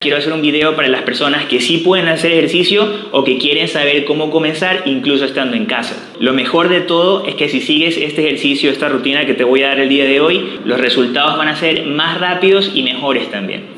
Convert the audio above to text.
Quiero hacer un video para las personas que sí pueden hacer ejercicio o que quieren saber cómo comenzar incluso estando en casa. Lo mejor de todo es que si sigues este ejercicio, esta rutina que te voy a dar el día de hoy, los resultados van a ser más rápidos y mejores también.